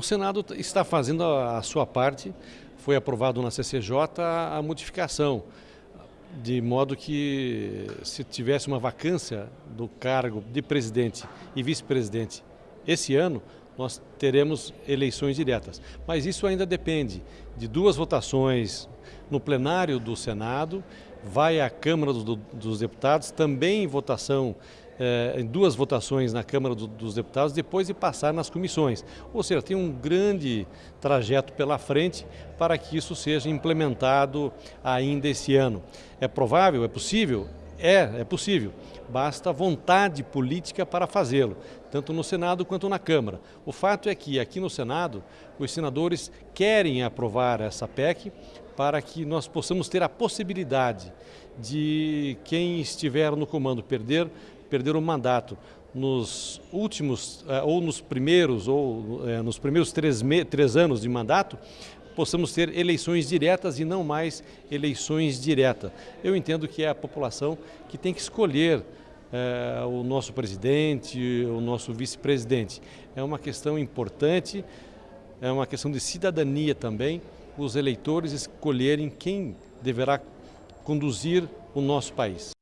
O Senado está fazendo a sua parte, foi aprovado na CCJ a modificação, de modo que se tivesse uma vacância do cargo de presidente e vice-presidente esse ano, nós teremos eleições diretas. Mas isso ainda depende de duas votações no plenário do Senado, vai à Câmara do, dos Deputados, também em votação eh, em duas votações na Câmara do, dos Deputados, depois de passar nas comissões. Ou seja, tem um grande trajeto pela frente para que isso seja implementado ainda esse ano. É provável, é possível? É, é possível. Basta vontade política para fazê-lo, tanto no Senado quanto na Câmara. O fato é que aqui no Senado, os senadores querem aprovar essa PEC para que nós possamos ter a possibilidade de quem estiver no comando perder, perder o mandato nos últimos, eh, ou nos primeiros, ou é, nos primeiros três, três anos de mandato, possamos ter eleições diretas e não mais eleições diretas. Eu entendo que é a população que tem que escolher é, o nosso presidente, o nosso vice-presidente. É uma questão importante, é uma questão de cidadania também, os eleitores escolherem quem deverá conduzir o nosso país.